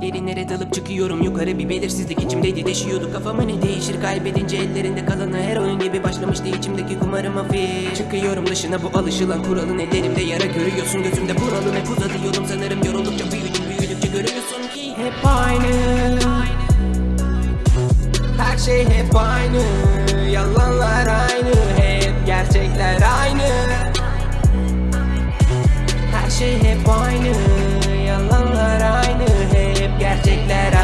Derinlere dalıp çıkıyorum yukarı bir belirsizlik içimdeydi deşiyordu. Kafama ne değişir kaybedince ellerinde kalanı Her oyun gibi başlamıştı içimdeki kumarım hafif Çıkıyorum dışına bu alışılan kuralın ellerimde yara görüyorsun Gözümde buralın hep uzatıyorum sanırım yoruldukça büyüdüm büyüdükçe görüyorsun ki Hep aynı. Her şey hep aynı Hep gerçekler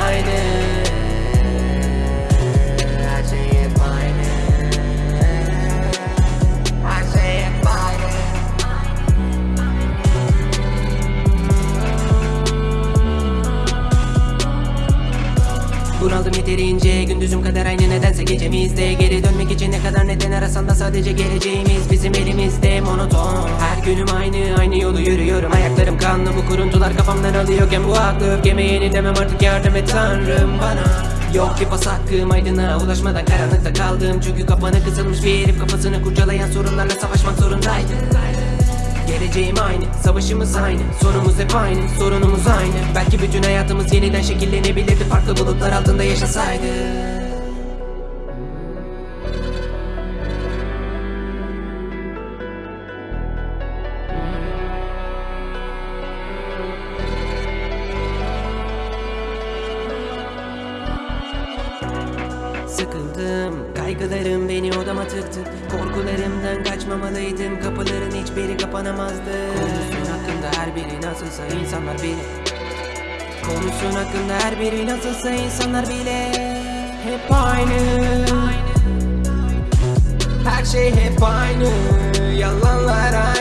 Bunaldım yeterince. Gündüzüm kadar aynı nedense gecemizde. Geri dönmek için ne kadar neden arasan da sadece geleceğimiz. Bizim elimizde monoton. Her günüm aynı aynı yolu yürüyorum. Ayaklarım kanlı bu kuruntular kafamdan alıyorken bu haklı öfkeme yenidemem artık yardım et tanrım bana. Yok bir pas hakkım aydına ulaşmadan karanlıkta kaldım. Çünkü kapana kısılmış bir herif kafasını kurcalayan sorunlarla savaşmak zorundaydı Geleceğim aynı, savaşımız aynı Sonumuz hep aynı, sorunumuz aynı. Belki bütün hayatımız yeniden şekillenebilirdi Farklı bulutlar altında yaşasaydı Sıkıldım. Kaygılarım beni odama tıktı Korkularımdan kaçmamalıydım. Kapıların hiçbiri kapanamazdı. Konusun hakkında her biri nasılsa insanlar bile. Konusun hakkında her biri nasılsa insanlar bile. Hep aynı. Her şey hep aynı. Yalanlar aynı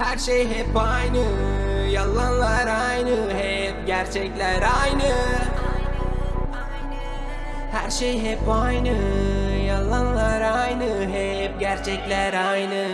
Her şey hep aynı Yalanlar aynı Hep gerçekler aynı. Her şey hep aynı Yalanlar aynı Hep gerçekler aynı